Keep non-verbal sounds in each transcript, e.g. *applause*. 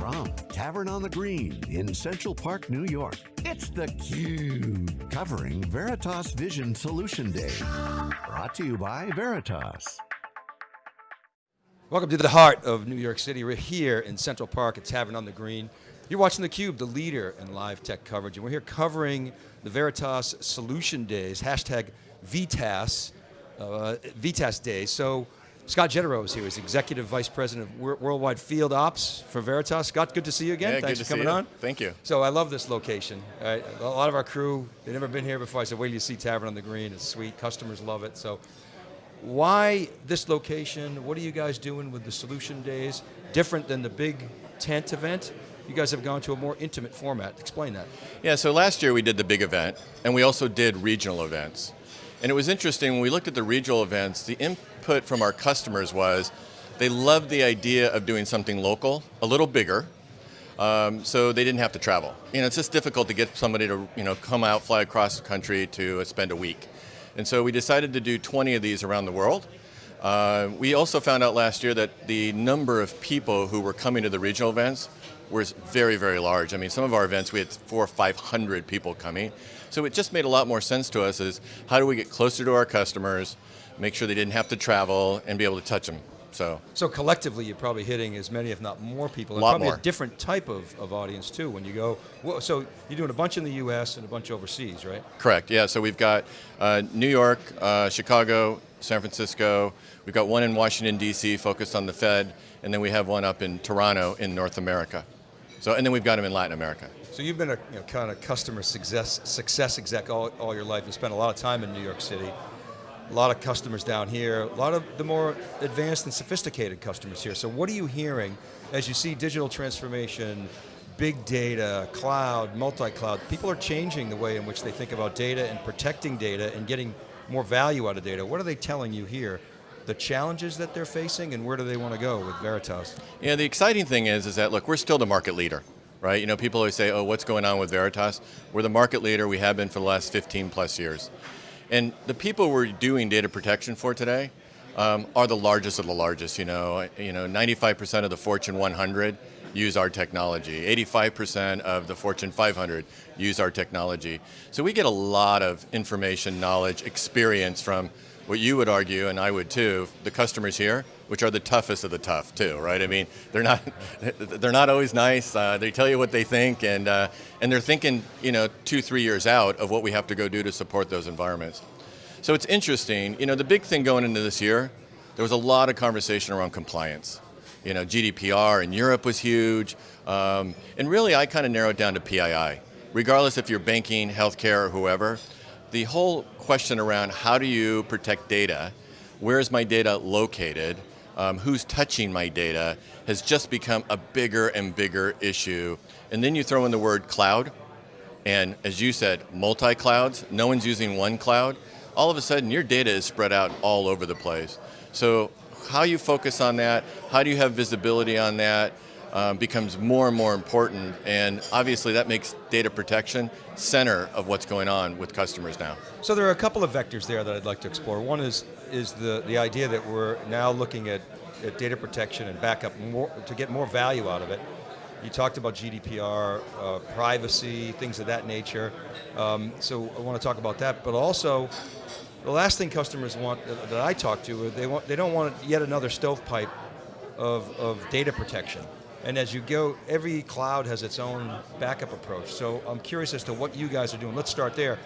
From Tavern on the Green in Central Park, New York, it's theCUBE, covering Veritas Vision Solution Day. Brought to you by Veritas. Welcome to the heart of New York City. We're here in Central Park at Tavern on the Green. You're watching theCUBE, the leader in live tech coverage, and we're here covering the Veritas Solution Days, hashtag VTAS, uh, VTAS Day. So Scott Genereux is here. He's Executive Vice President of Worldwide Field Ops for Veritas. Scott, good to see you again. Yeah, Thanks good for coming on. Thank you. So I love this location. a lot of our crew, they've never been here before. I said, wait till you see Tavern on the Green. It's sweet, customers love it. So why this location? What are you guys doing with the Solution Days? Different than the big tent event? You guys have gone to a more intimate format. Explain that. Yeah, so last year we did the big event, and we also did regional events. And it was interesting, when we looked at the regional events, the input from our customers was, they loved the idea of doing something local, a little bigger, um, so they didn't have to travel. You know, it's just difficult to get somebody to you know, come out, fly across the country to uh, spend a week. And so we decided to do 20 of these around the world. Uh, we also found out last year that the number of people who were coming to the regional events was very, very large. I mean, some of our events, we had four or 500 people coming. So it just made a lot more sense to us is how do we get closer to our customers, make sure they didn't have to travel and be able to touch them. So, so collectively, you're probably hitting as many, if not more people. A lot probably more. a different type of, of audience too when you go. Well, so you're doing a bunch in the U.S. and a bunch overseas, right? Correct. Yeah. So we've got uh, New York, uh, Chicago, San Francisco. We've got one in Washington D.C. focused on the Fed, and then we have one up in Toronto in North America. So, and then we've got them in Latin America. So you've been a you know, kind of customer success, success exec all, all your life. You spent a lot of time in New York City. A lot of customers down here, a lot of the more advanced and sophisticated customers here. So what are you hearing as you see digital transformation, big data, cloud, multi-cloud, people are changing the way in which they think about data and protecting data and getting more value out of data. What are they telling you here? The challenges that they're facing and where do they want to go with Veritas? Yeah, the exciting thing is, is that look, we're still the market leader right? You know, people always say, oh, what's going on with Veritas? We're the market leader, we have been for the last 15 plus years. And the people we're doing data protection for today um, are the largest of the largest, you know. You know, 95% of the Fortune 100 use our technology. 85% of the Fortune 500 use our technology. So we get a lot of information, knowledge, experience from what you would argue, and I would too, the customers here, which are the toughest of the tough too, right? I mean, they're not, *laughs* they're not always nice. Uh, they tell you what they think, and uh, and they're thinking, you know, two, three years out of what we have to go do to support those environments. So it's interesting. You know, the big thing going into this year, there was a lot of conversation around compliance. You know, GDPR in Europe was huge, um, and really, I kind of narrowed down to PII. Regardless if you're banking, healthcare, or whoever, the whole question around how do you protect data, where is my data located, um, who's touching my data, has just become a bigger and bigger issue. And then you throw in the word cloud, and as you said, multi-clouds, no one's using one cloud, all of a sudden your data is spread out all over the place. So how you focus on that, how do you have visibility on that, um, becomes more and more important, and obviously that makes data protection center of what's going on with customers now. So there are a couple of vectors there that I'd like to explore. One is, is the, the idea that we're now looking at, at data protection and backup more, to get more value out of it. You talked about GDPR, uh, privacy, things of that nature. Um, so I want to talk about that, but also, the last thing customers want, uh, that I talk to, they, want, they don't want yet another stovepipe of, of data protection. And as you go, every cloud has its own backup approach. So I'm curious as to what you guys are doing. Let's start there.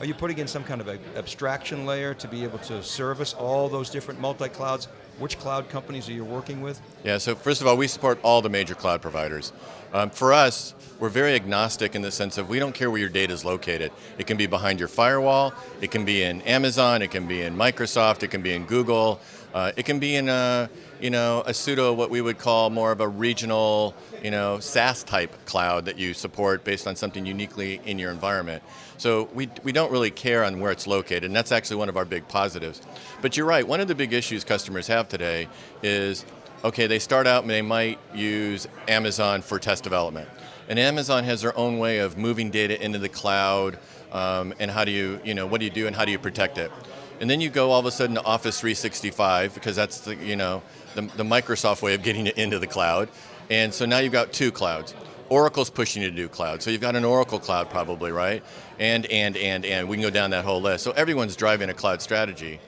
Are you putting in some kind of abstraction layer to be able to service all those different multi-clouds? Which cloud companies are you working with? Yeah, so first of all, we support all the major cloud providers. Um, for us, we're very agnostic in the sense of we don't care where your data is located. It can be behind your firewall, it can be in Amazon, it can be in Microsoft, it can be in Google, uh, it can be in a, you know, a pseudo, what we would call more of a regional, you know, SaaS type cloud that you support based on something uniquely in your environment. So we, we don't really care on where it's located, and that's actually one of our big positives. But you're right, one of the big issues customers have today is, okay, they start out and they might use Amazon for test development. And Amazon has their own way of moving data into the cloud, um, and how do you, you know, what do you do and how do you protect it? And then you go all of a sudden to Office 365, because that's the, you know, the, the Microsoft way of getting it *laughs* into the cloud. And so now you've got two clouds. Oracle's pushing you to do cloud. So you've got an Oracle cloud probably, right? And, and, and, and. We can go down that whole list. So everyone's driving a cloud strategy.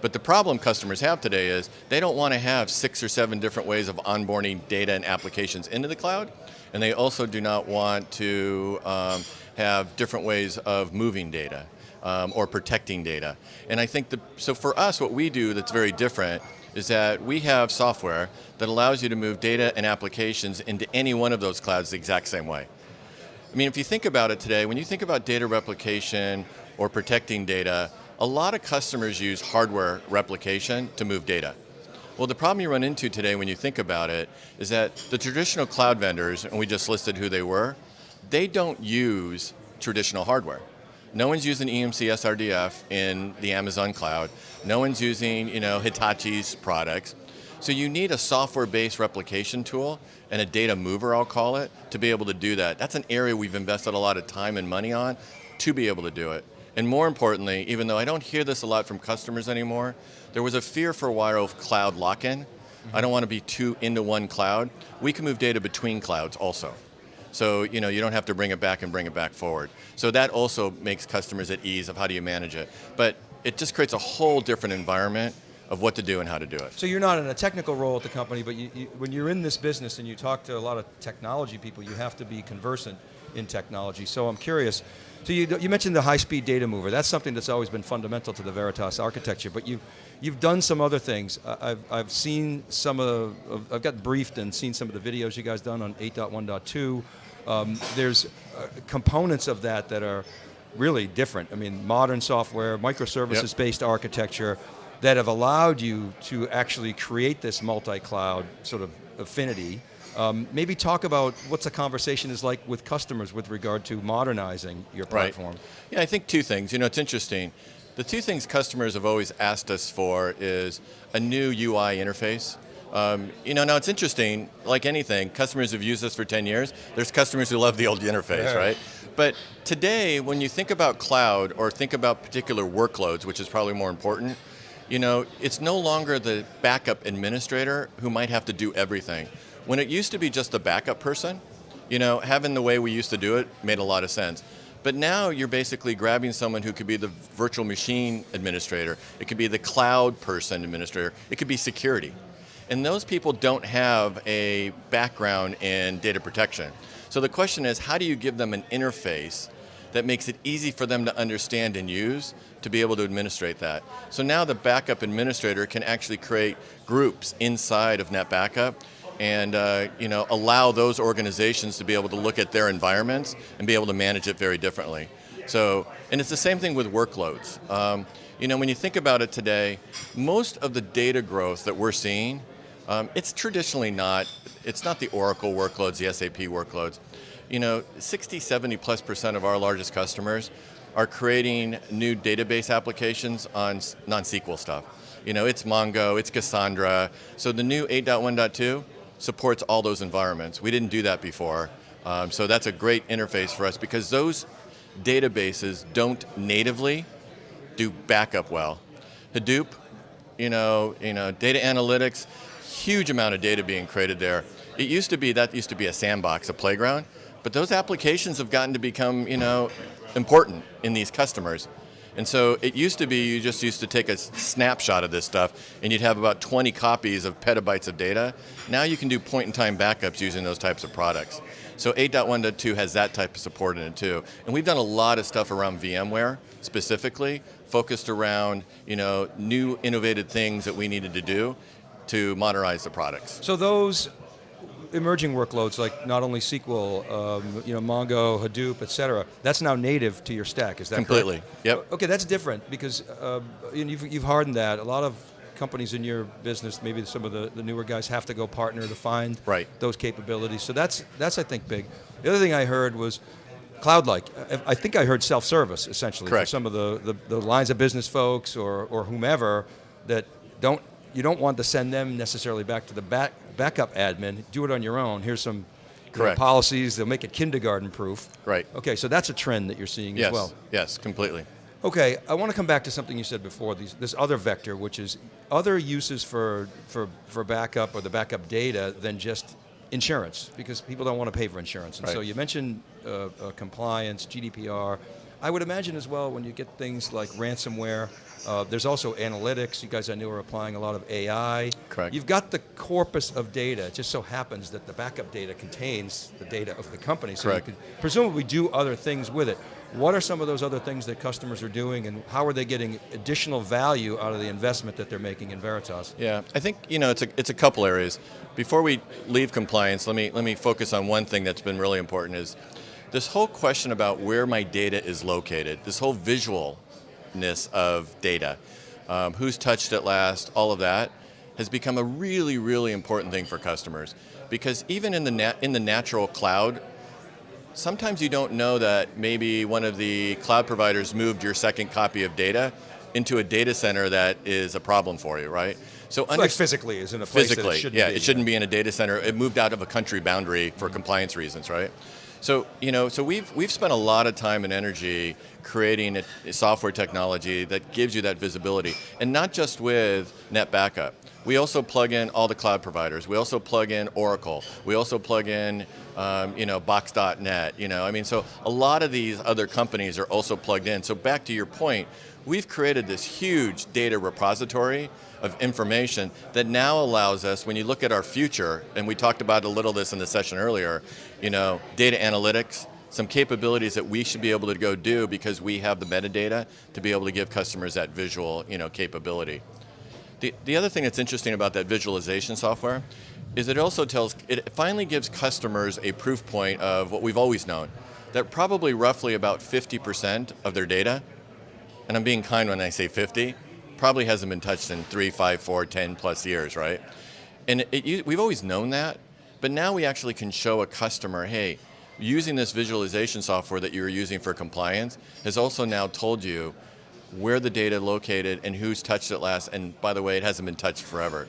But the problem customers have today is they don't want to have six or seven different ways of onboarding data and applications into the cloud. And they also do not want to um, have different ways of moving data um, or protecting data. And I think, the, so for us, what we do that's very different is that we have software that allows you to move data and applications into any one of those clouds the exact same way. I mean, if you think about it today, when you think about data replication or protecting data, a lot of customers use hardware replication to move data. Well, the problem you run into today when you think about it is that the traditional cloud vendors, and we just listed who they were, they don't use traditional hardware. No one's using EMC SRDF in the Amazon cloud. No one's using you know, Hitachi's products. So you need a software-based replication tool and a data mover, I'll call it, to be able to do that. That's an area we've invested a lot of time and money on to be able to do it. And more importantly, even though I don't hear this a lot from customers anymore, there was a fear for a while of cloud lock-in. Mm -hmm. I don't want to be too into one cloud. We can move data between clouds also. So you know you don't have to bring it back and bring it back forward. So that also makes customers at ease of how do you manage it. But it just creates a whole different environment of what to do and how to do it. So you're not in a technical role at the company, but you, you, when you're in this business and you talk to a lot of technology people, you have to be conversant in technology. So I'm curious, so you, you mentioned the high-speed data mover. That's something that's always been fundamental to the Veritas architecture, but you've, you've done some other things. I've, I've seen some of, I've got briefed and seen some of the videos you guys done on 8.1.2. Um, there's uh, components of that that are really different. I mean, modern software, microservices-based yep. architecture that have allowed you to actually create this multi-cloud sort of affinity um, maybe talk about what's the conversation is like with customers with regard to modernizing your platform. Right. Yeah, I think two things. You know, it's interesting. The two things customers have always asked us for is a new UI interface. Um, you know, now it's interesting, like anything, customers have used this for 10 years. There's customers who love the old interface, yeah. right? But today, when you think about cloud or think about particular workloads, which is probably more important, you know, it's no longer the backup administrator who might have to do everything. When it used to be just the backup person, you know, having the way we used to do it made a lot of sense. But now you're basically grabbing someone who could be the virtual machine administrator, it could be the cloud person administrator, it could be security. And those people don't have a background in data protection. So the question is, how do you give them an interface that makes it easy for them to understand and use to be able to administrate that. So now the backup administrator can actually create groups inside of NetBackup and uh, you know, allow those organizations to be able to look at their environments and be able to manage it very differently. So, and it's the same thing with workloads. Um, you know, when you think about it today, most of the data growth that we're seeing, um, it's traditionally not, it's not the Oracle workloads, the SAP workloads. You know, 60, 70 plus percent of our largest customers are creating new database applications on non-SQL stuff. You know, it's Mongo, it's Cassandra. So the new 8.1.2, supports all those environments. We didn't do that before. Um, so that's a great interface for us because those databases don't natively do backup well. Hadoop, you know, you know, data analytics, huge amount of data being created there. It used to be, that used to be a sandbox, a playground, but those applications have gotten to become, you know, important in these customers. And so it used to be you just used to take a snapshot of this stuff and you'd have about 20 copies of petabytes of data. Now you can do point-in-time backups using those types of products. So 8.1.2 has that type of support in it too. And we've done a lot of stuff around VMware specifically, focused around you know, new innovative things that we needed to do to modernize the products. So those emerging workloads like not only SQL, um, you know, Mongo, Hadoop, et cetera, that's now native to your stack, is that Completely, correct? yep. Okay, that's different because uh, you've, you've hardened that. A lot of companies in your business, maybe some of the, the newer guys have to go partner to find right. those capabilities. So that's, that's, I think, big. The other thing I heard was cloud-like. I think I heard self-service, essentially, Correct. for some of the, the, the lines of business folks or, or whomever that don't you don't want to send them necessarily back to the back, backup admin. Do it on your own. Here's some know, policies. They'll make it kindergarten proof. Right. Okay, so that's a trend that you're seeing yes. as well. Yes, completely. Okay, I want to come back to something you said before, these, this other vector, which is other uses for, for, for backup or the backup data than just insurance because people don't want to pay for insurance. And so you mentioned uh, uh, compliance, GDPR. I would imagine as well when you get things like ransomware, uh, there's also analytics. You guys I knew are applying a lot of AI. Correct. You've got the corpus of data. It just so happens that the backup data contains the data of the company. So Correct. you could presumably do other things with it. What are some of those other things that customers are doing and how are they getting additional value out of the investment that they're making in Veritas? Yeah, I think you know it's a it's a couple areas. Before we leave compliance, let me let me focus on one thing that's been really important is this whole question about where my data is located. This whole visualness of data, um, who's touched it last, all of that has become a really really important thing for customers because even in the nat- in the natural cloud. Sometimes you don't know that maybe one of the cloud providers moved your second copy of data into a data center that is a problem for you, right? So Like physically is in a place physically, that it shouldn't yeah, be. it shouldn't be in a data center. It moved out of a country boundary for compliance reasons, right? So you know, so we've we've spent a lot of time and energy creating a, a software technology that gives you that visibility, and not just with NetBackup. We also plug in all the cloud providers. We also plug in Oracle. We also plug in, um, you know, Box.net. You know, I mean, so a lot of these other companies are also plugged in. So back to your point, we've created this huge data repository of information that now allows us, when you look at our future, and we talked about a little this in the session earlier, you know, data analytics, some capabilities that we should be able to go do because we have the metadata to be able to give customers that visual, you know, capability. The, the other thing that's interesting about that visualization software is it also tells, it finally gives customers a proof point of what we've always known, that probably roughly about 50% of their data, and I'm being kind when I say 50, probably hasn't been touched in three, five, four, 10 plus years, right? And it, it, we've always known that, but now we actually can show a customer, hey, using this visualization software that you were using for compliance has also now told you where the data located and who's touched it last, and by the way, it hasn't been touched forever.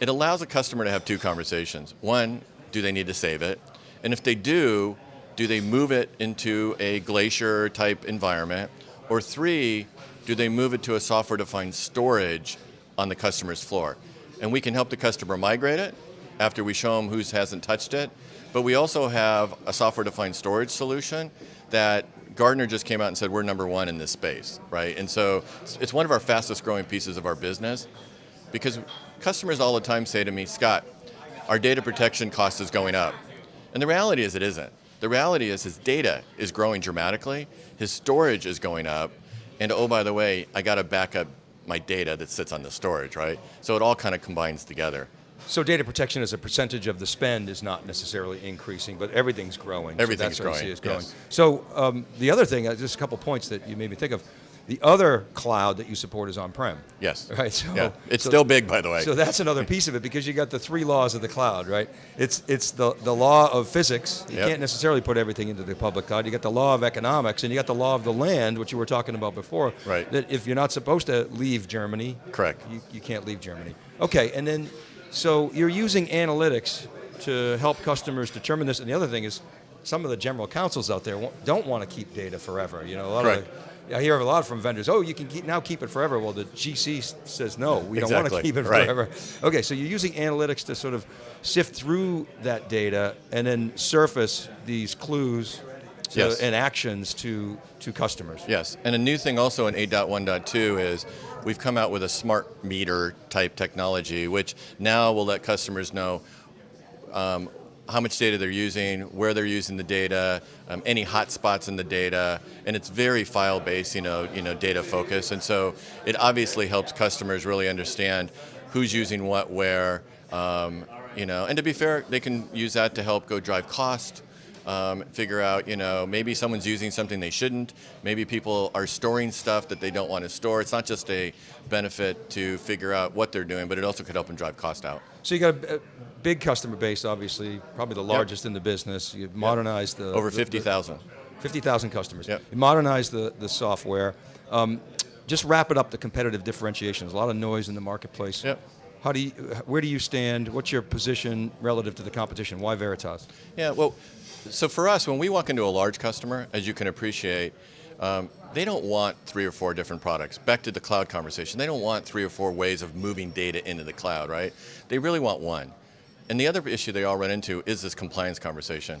It allows a customer to have two conversations. One, do they need to save it? And if they do, do they move it into a glacier type environment? Or three, do they move it to a software defined storage on the customer's floor? And we can help the customer migrate it after we show them who hasn't touched it. But we also have a software defined storage solution that Gartner just came out and said we're number one in this space, right? And so it's- it's one of our fastest growing pieces of our business because customers all the time say to me, Scott, our data protection cost is going up. And the reality is it isn't. The reality is his data is growing dramatically, his storage is going up, and oh, by the way, I got to back up my data that sits on the storage, right? So it all kind of combines together. So data protection as a percentage of the spend is not necessarily increasing, but everything's growing. So Everything's that's what I see growing, is growing. yes. So um, the other thing, uh, just a couple points that you made me think of. The other cloud that you support is on-prem. Yes. *laughs* Right. So Yeah. It's so- still big, by the way. So that's another piece of it because you got the three laws of the cloud, right? It's it's the the law of physics. You Yep. can't necessarily put everything into the public cloud. You got the law of economics, and you got the law of the land, which you were talking about before. Right. That if you're not supposed to leave Germany, Correct. you, you can't leave Germany. Okay, and then so you're using analytics to help customers determine this. And the other thing is, some of the general counsels out there don't want to keep data forever. You know, a lot Correct. of I hear a lot from vendors. Oh, you can keep, now keep it forever. Well, the GC says no. We don't want to keep it right. forever. Okay, so you're using analytics to sort of sift through that data and then surface these clues to, Yes. and actions to to customers. Yes, and a new thing also in 8.1.2 is we've come out with a smart meter type technology, which now will let customers know um, how much data they're using, where they're using the data, um, any hotspots in the data, and it's very file-based, you know, you know, data focused, and so it obviously helps customers really understand who's using what where, um, you know, and to be fair, they can use that to help go drive cost. Um, figure out, you know, maybe someone's using something they shouldn't. Maybe people are storing stuff that they don't want to store. It's not just a benefit to figure out what they're doing, but it also could help them drive cost out. So you got a, big customer base, obviously, probably the largest in the business. You've modernized the Over the- the- 50,000. 50,000 customers. Yep. You modernize the, the software. Um, just wrap it up the competitive differentiation. There's a lot of noise in the marketplace. Yep. How do you, where do you stand? What's your position relative to the competition? Why Veritas? Yeah, well, so for us, when we walk into a large customer, as you can appreciate, um, they don't want three or four different products. Back to the cloud conversation, they don't want three or four ways of moving data into the cloud, right? They really want one. And the other issue they all run into is this compliance conversation.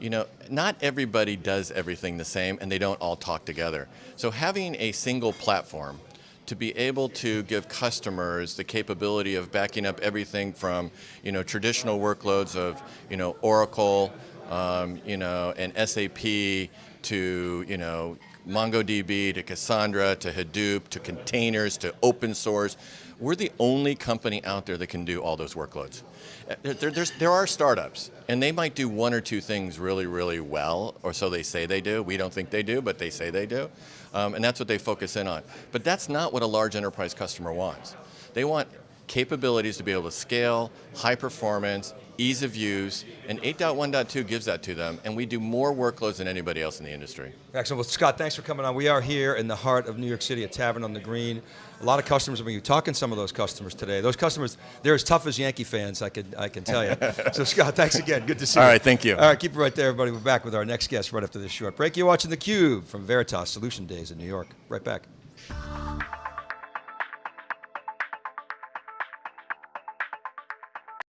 You know, not everybody does everything the same and they don't all talk together. So having a single platform to be able to give customers the capability of backing up everything from, you know, traditional workloads of, you know, Oracle, um, you know, and SAP to, you know, MongoDB to Cassandra to Hadoop to containers to open source. We're the only company out there that can do all those workloads. Uh, there, there are startups, and they might do one or two things really, really well, or so they say they do. We don't think they do, but they say they do. Um, and that's what they focus in on. But that's not what a large enterprise customer wants. They want capabilities to be able to scale, high performance, ease of use, and 8.1.2 gives that to them, and we do more workloads than anybody else in the industry. Excellent. Well, Scott, thanks for coming on. We are here in the heart of New York City, a tavern on the green. A lot of customers, I mean, you're talking to some of those customers today. Those customers, they're as tough as Yankee fans, I can, I can tell you. *laughs* so Scott, thanks again. Good to see All you. All right, thank you. All right, keep it right there, everybody. We're back with our next guest right after this short break. You're watching theCUBE from Veritas Solution Days in New York. Right back.